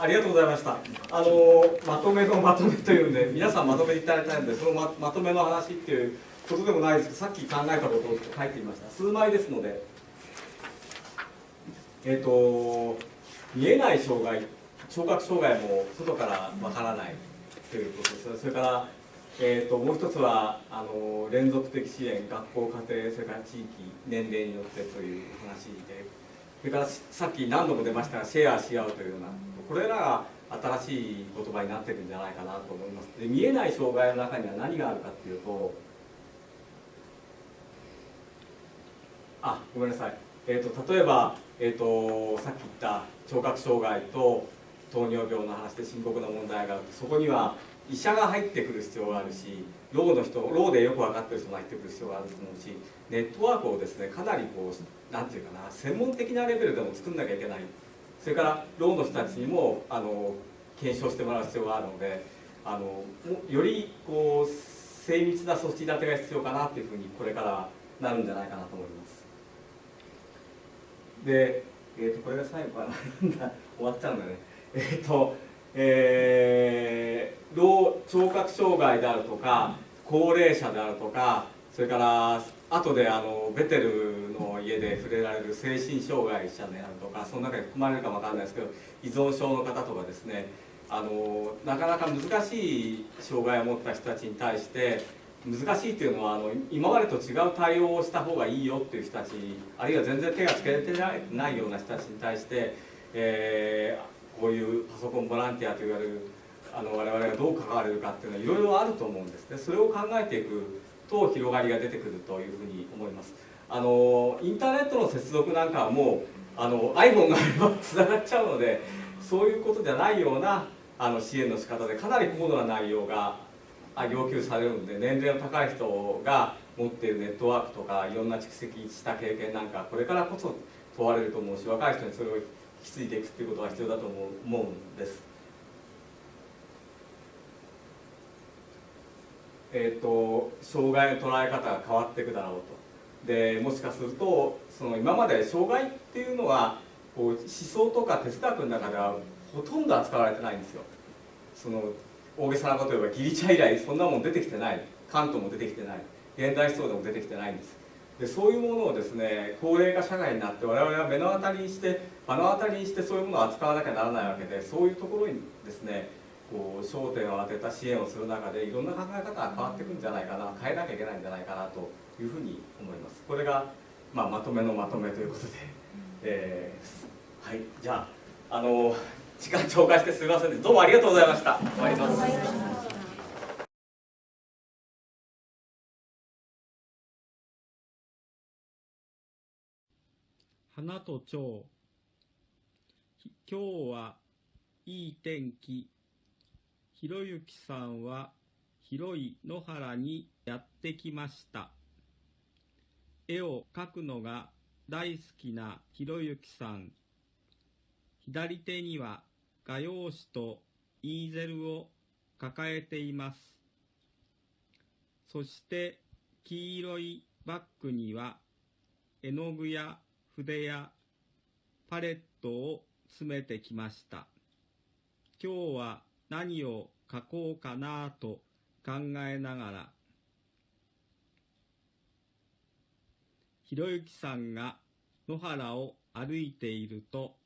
ありがとうございました。あのまとめのまとめというんで皆さんまとめていただいたのでそのままとめの話っていうことでもないですけどさっき考えたことを書いてみました。数枚ですので。えっ、ー、と見えない障害聴覚障害も外からわからないということです。それからえーと、もう一つはあの連続的支援学校家庭それから地域年齢によってという話でそれからさっき何度も出ましたがシェアし合うというようなこれらが新しい言葉になってるんじゃないかなと思います。で見えない障害の中には何があるかっていうとあごめんなさい、えーと、例えば、えーと、さっき言った聴覚障害と糖尿病の話で深刻な問題があるとそこには医者が入ってくる必要があるしローの人ローでよく分かってる人が入ってくる必要があると思うしネットワークをですねかなりこうなんていうかな専門的なレベルでも作んなきゃいけない。それからローの人たちにもあの検証してもらう必要があるのであのよりこう精密な組織立てが必要かなっていうふうにこれからなるんじゃないかなと思います。で、えーと、これが最後かな 終わっちゃうんだね。えっ、ー、とえー、老聴覚障害であるとか高齢者であるとかそれから後であのベテル家で触れられる精神障害者であるとかその中に含まれるかもわかんないですけど依存症の方とかですねあのなかなか難しい障害を持った人たちに対して難しいっていうのはあの今までと違う対応をした方がいいよっていう人たちあるいは全然手がつけてないような人たちに対して、えー、こういうパソコンボランティアと言われるあの我々がどう関われるかっていうのはいろいろあると思うんですね。それを考えていくと広がりが出てくるというふうに思います。あのインターネットの接続なんかはもうあの iPhone があればつながっちゃうのでそういうことじゃないようなあの支援の仕方でかなり高度な内容が要求されるので年齢の高い人が持っているネットワークとかいろんな蓄積した経験なんかこれからこそ問われると思うし若い人にそれを引き継いでいくということが必要だと思う思うんです。えーと、障害の捉え方が変わっていくだろうとでもしかするとその今まで障害っていうのはこう思想とか哲学の中ではほとんど扱われてないんですよ。その大げさなこと言えばギリシャ以来そんなもん出てきてない。関東も出てきてない。現代思想でも出てきてないんです。でそういうものをですね高齢化社会になって我々は目の当たりにして目の当たりにしてそういうものを扱わなきゃならないわけでそういうところにですねこう焦点を当てた支援をする中でいろんな考え方が変わっていくんじゃないかな変えなきゃいけないんじゃないかなというふうに思います。これが、まあ、まとめのまとめということで、えー、はいじゃああの時間超過してすみませんどうもありがとうございました。終わります。花と蝶。今日はいい天気ひろゆきさんは広い野原にやってきました。絵を描くのが大好きなひろゆきさん。左手には画用紙とイーゼルを抱えています。そして黄色いバッグには絵の具や筆やパレットを詰めてきました。今日は何を書こうかなと考えながら、ひろゆきさんが野原を歩いていると、